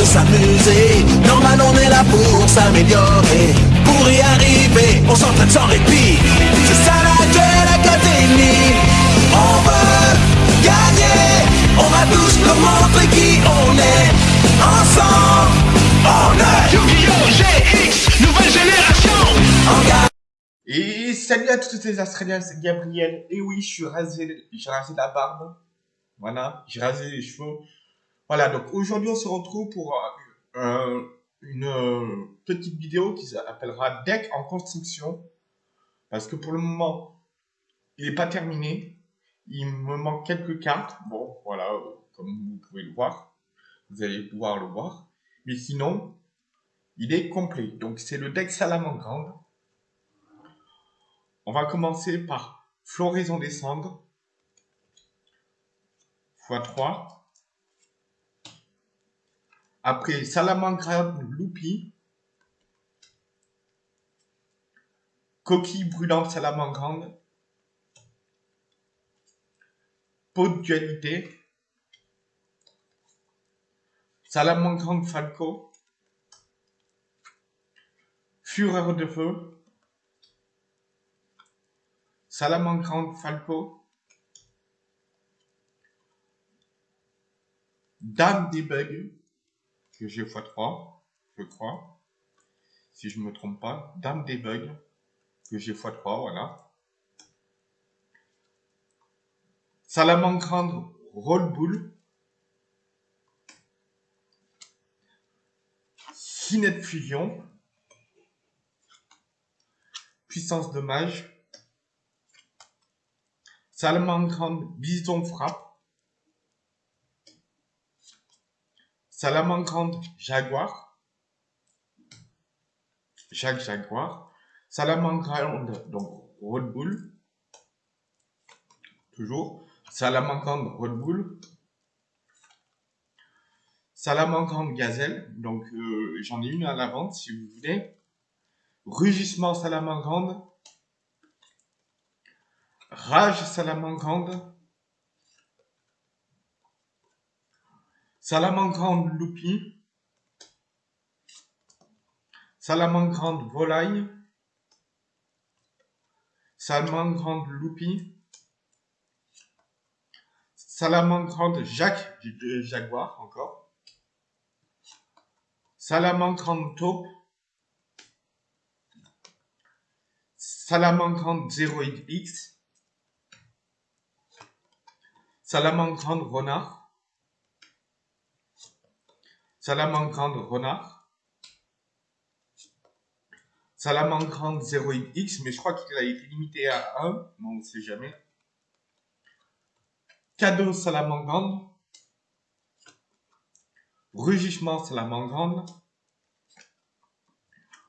de s'amuser. Normal, on est là pour s'améliorer. Pour y arriver, on s'entraîne sans répit. C'est ça la Duel Académie. On veut gagner. On va tous nous montrer qui on est. Ensemble, on est Yu-Gi-Oh! GX, nouvelle génération. Et salut à toutes les Australiens, c'est Gabriel. Et oui, je suis rasé, j'ai rasé la barbe. Voilà, j'ai rasé les cheveux. Voilà, donc aujourd'hui on se retrouve pour euh, une euh, petite vidéo qui s'appellera Deck en construction. Parce que pour le moment, il n'est pas terminé. Il me manque quelques cartes. Bon, voilà, euh, comme vous pouvez le voir. Vous allez pouvoir le voir. Mais sinon, il est complet. Donc c'est le deck Salamandre. On va commencer par Floraison des cendres x3. Après Salamandre Loupi. Coquille brûlante Salamandre. Peau de dualité. Salamandre Falco. Fureur de feu. Salamandre Falco. Dame des bugs, que j'ai x3, je crois. Si je me trompe pas. Dame des bugs, que j'ai x3, voilà. Salamandre Roll Bull. Cinet Fusion. Puissance de mage. Salamandre Bison Frappe. Salamandre Jaguar. Jacques Jaguar. Salamandre, donc Red Bull. Toujours. Salamandre Red Bull. Salamandre Gazelle. Donc euh, j'en ai une à la vente si vous voulez. Rugissement Salamandre. Rage Salamandre. Salamandre Loupi. Salamandre Volaille. Salamandre Loupi. Salamandre Jacques Jaguar encore. Salamandre Taupe. Salamandre 0x. Salamandre Renard. Salamandre Renard. Salamandre 0x, mais je crois qu'il a été limité à 1, mais on ne sait jamais. Cadeau Salamandre. Rugissement Salamandre.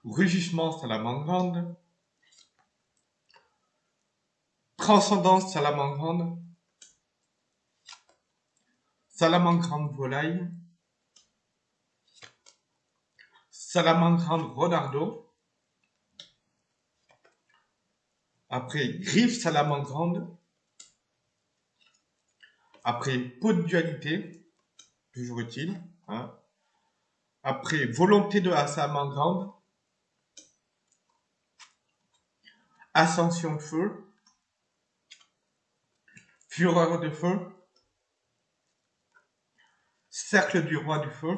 Rugissement Salamandre. Transcendance Salamandre. Salamandre Volaille. Salamandre Ronardo. Après, Griffe Salamandre. Après, Peau de dualité. Toujours utile. Hein. Après, Volonté de la Salamandre. Ascension de feu. Fureur de feu. Cercle du roi du feu.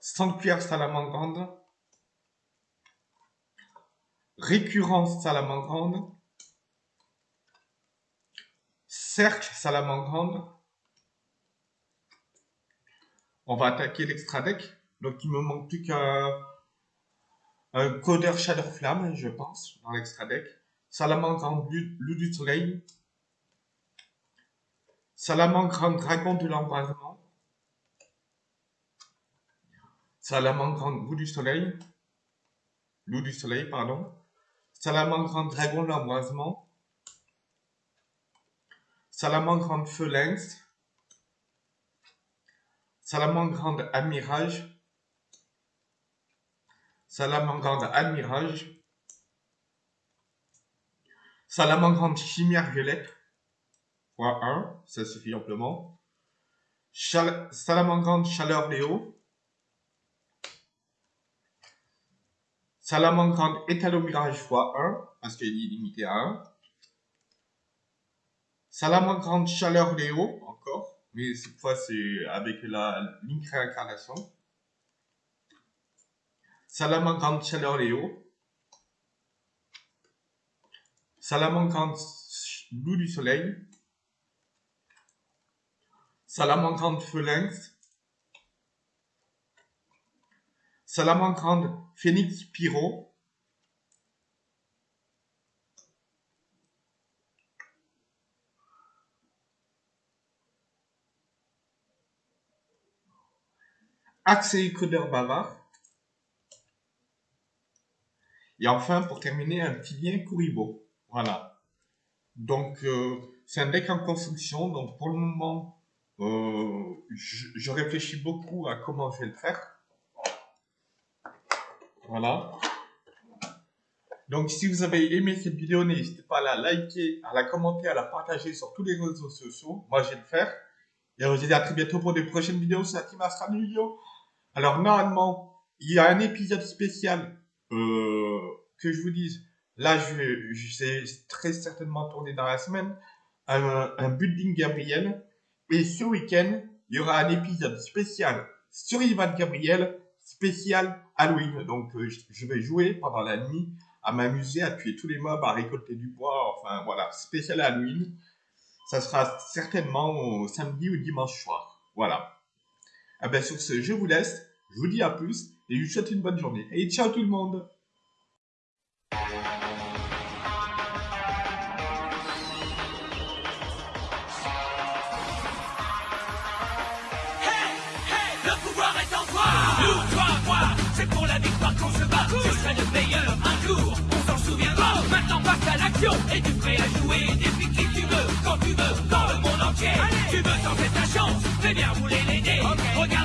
Sanctuaire salamandre. Récurrence salamandre. Cercle salamandre. On va attaquer l'extra deck. Donc il me manque plus qu'un un codeur Shadow Flamme, je pense, dans l'extra deck. Salamandre loup du soleil. Salamandre dragon de l'embrasement. Salamandre loup du soleil. Loup du soleil, pardon. Salamandre dragon de l'embrasement. Salamandre feu lynx. Salamandre amirage. Salamandre admirage. Salamandre chimère violette. Fois 1, ça suffit amplement. Salamandre Chaleur Léo. Salamandre Étalomirage x1, parce qu'il est limité à 1. Salamandre Chaleur Léo, encore, mais cette fois c'est avec la Link Réincarnation. Salamandre Chaleur Léo. Salamandre Loup du Soleil. Salamandre Phalanx. Salamandre Phoenix Pyro. Accès codeur bavard. Et enfin, pour terminer, un petit lien Kuribo. Voilà. Donc, euh, c'est un deck en construction. Donc, pour le moment, euh, je, je, réfléchis beaucoup à comment je vais le faire. Voilà. Donc, si vous avez aimé cette vidéo, n'hésitez pas à la liker, à la commenter, à la partager sur tous les réseaux sociaux. Moi, je vais le faire. Et je vous dis à très bientôt pour des prochaines vidéos sur la Team Astra Vidéo. Alors, normalement, il y a un épisode spécial euh, que je vous dise. Là, je je vais très certainement tourner dans la semaine un, un building Gabriel. Et ce week-end, il y aura un épisode spécial sur Ivan Gabriel, spécial Halloween. Donc, euh, je vais jouer pendant la nuit à m'amuser, à tuer tous les mobs, à récolter du bois. Enfin, voilà, spécial Halloween. Ça sera certainement samedi ou dimanche soir. Voilà. Ah ben, sur ce, je vous laisse. Je vous dis à plus et je vous souhaite une bonne journée. Et ciao tout le monde